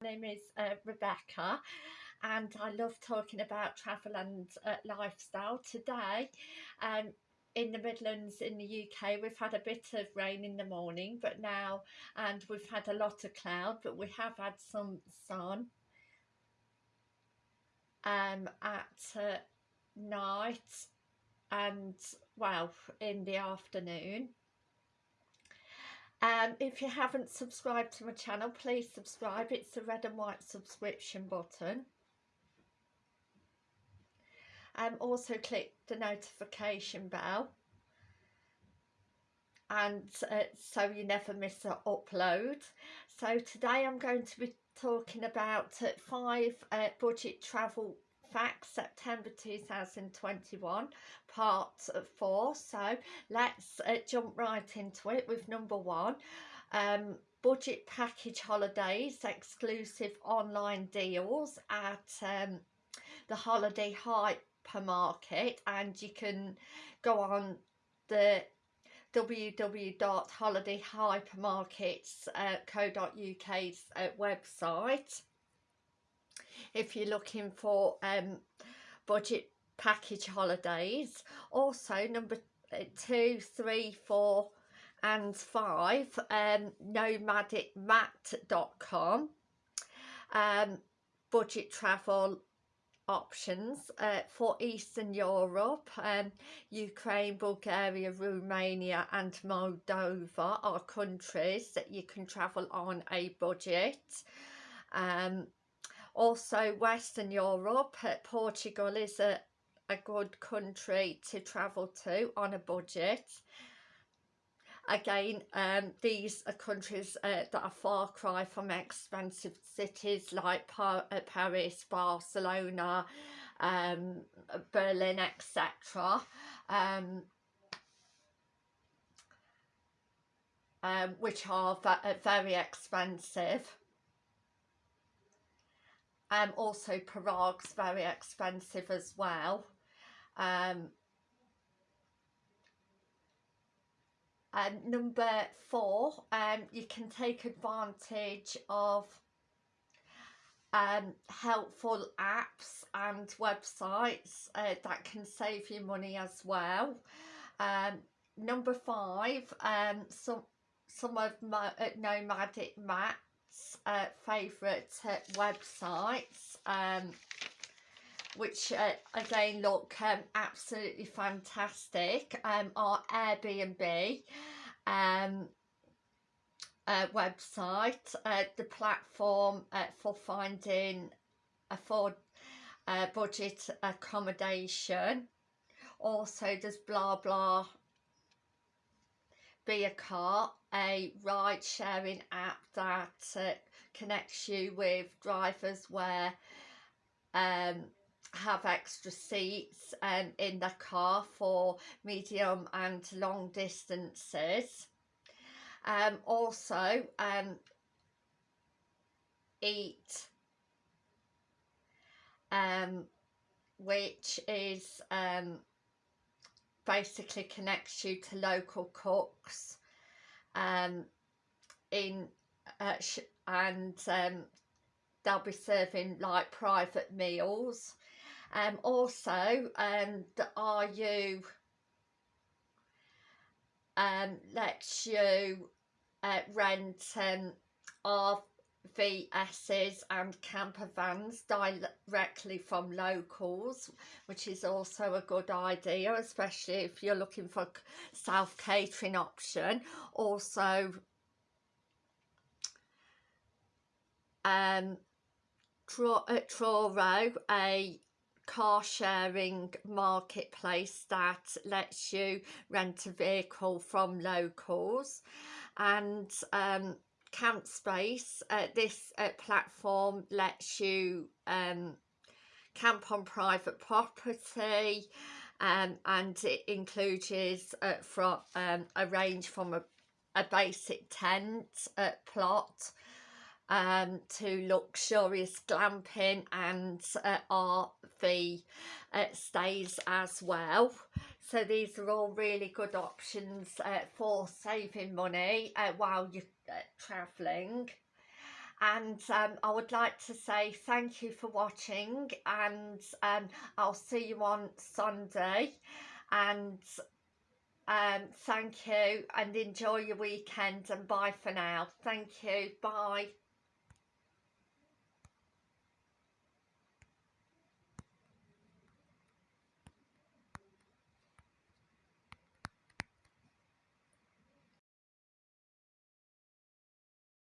My name is uh, Rebecca and I love talking about travel and uh, lifestyle. Today um, in the Midlands in the UK we've had a bit of rain in the morning but now and we've had a lot of cloud but we have had some sun um, at uh, night and well in the afternoon um, if you haven't subscribed to my channel, please subscribe. It's the red and white subscription button. Um, also click the notification bell and uh, so you never miss an upload. So today I'm going to be talking about uh, five uh, budget travel Facts September 2021 part 4 so let's uh, jump right into it with number one. Um, budget package holidays exclusive online deals at um, the holiday hypermarket. And you can go on the www.holidayhypermarkets.co.uk's uh, website if you're looking for um, budget package holidays. Also, number uh, two, three, four and five, um, nomadicmat.com, um, budget travel options uh, for Eastern Europe, um, Ukraine, Bulgaria, Romania and Moldova are countries that you can travel on a budget. Um, also Western Europe, uh, Portugal is a, a good country to travel to on a budget. Again, um, these are countries uh, that are far cry from expensive cities like Par uh, Paris, Barcelona, um, Berlin, etc. Um, um, which are uh, very expensive um, also Prague's very expensive as well. Um, and number four um, you can take advantage of um, helpful apps and websites uh, that can save you money as well. Um, number five um, some some of my uh, nomadic Matt uh, favourite uh, websites um, which uh, again look um, absolutely fantastic. Um, are Airbnb um, uh, website uh, the platform uh, for finding afford uh, budget accommodation. Also there's blah blah be a car a ride sharing app that uh, connects you with drivers where um, have extra seats um, in the car for medium and long distances. Um, also, um, Eat, um, which is um, basically connects you to local cooks um, in uh, and um, they'll be serving like private meals. Um, also um, the RU um, lets you uh, rent um, RVSs and camper vans directly from locals which is also a good idea especially if you're looking for self-catering option. Also um, Truro, a car sharing marketplace that lets you rent a vehicle from locals. And um, Camp Space, uh, this uh, platform lets you um, camp on private property um, and it includes uh, from um, a range from a, a basic tent uh, plot um, to luxurious glamping and uh, RV uh, stays as well. So these are all really good options uh, for saving money uh, while you're uh, travelling. and um, I would like to say thank you for watching and um, I'll see you on Sunday and um, thank you and enjoy your weekend and bye for now. Thank you. Bye.